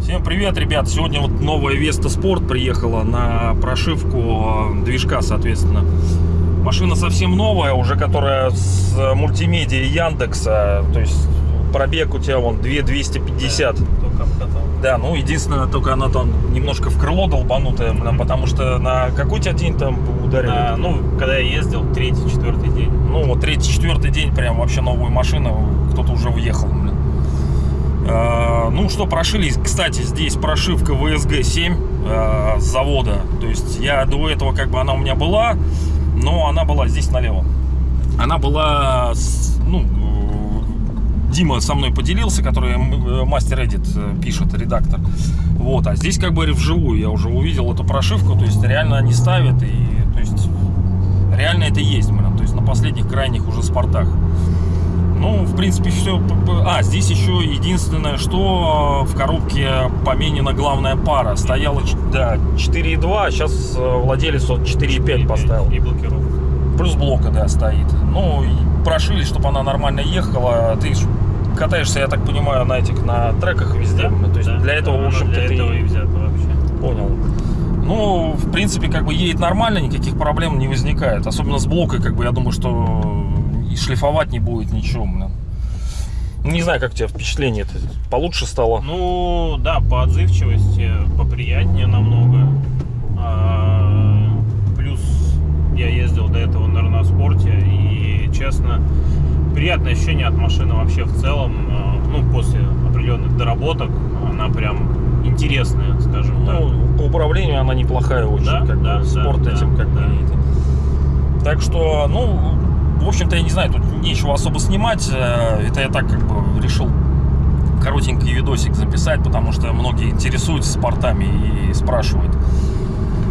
Всем привет, ребят! Сегодня вот новая Веста Спорт приехала на прошивку э, движка, соответственно. Машина совсем новая, уже которая с мультимедией Яндекса, то есть пробег у тебя вон 2250. Только обкатал. Да, ну единственное, только она там немножко в крыло долбанутая, блин, потому что на какой тебя день там ударил? А, ну, когда я ездил, третий, четвертый день. Ну, вот третий, четвертый день прям вообще новую машину, кто-то уже уехал, блин. А, ну что, прошили, кстати, здесь прошивка VSG 7 а, с завода. То есть я до этого, как бы она у меня была, но она была здесь налево. Она была, ну, Дима со мной поделился, который э, мастер Эдит э, пишет, редактор. Вот, а здесь как бы вживую я уже увидел эту прошивку, то есть реально они ставят, и то есть реально это есть, блин, то есть на последних крайних уже спортах. Ну, в принципе, все. А, здесь еще единственное, что в коробке поменена главная пара. Стояла, да, 4.2, а сейчас э, владелец вот 4.5 поставил. И блокировка. Плюс блока, да, стоит. Ну, прошили, чтобы она нормально ехала. Ты ж катаешься, я так понимаю, на этих, на треках везде. Да, то есть да, для этого, да, в общем-то, для ты этого и взято вообще. понял. Ну, в принципе, как бы едет нормально, никаких проблем не возникает. Особенно с блокой, как бы, я думаю, что и шлифовать не будет ничего, блин. Ну, Не знаю, как у тебя впечатление это получше стало. Ну, да, по отзывчивости поприятнее намного. А, плюс я ездил до этого на Реноспорте, и, честно, приятное ощущение от машины вообще в целом. А, Ну, после определенных доработок она прям интересная, скажем так. Ну, по управлению она неплохая очень, Да, как да, бы, спорт да, этим да, как бы. да. и- Так что, ну, в общем-то, я не знаю, тут нечего особо снимать. Э, Это я так как бы решил коротенький видосик записать, потому что многие интересуются спортами и спрашивают.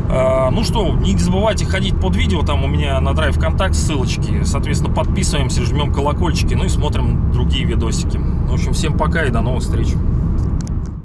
Э, Ну что, не забывайте ходить под видео, там у меня на Драйв Контакт ссылочки. Соответственно, подписываемся, жмем колокольчики, ну и смотрим другие видосики. В общем, всем пока и до новых встреч.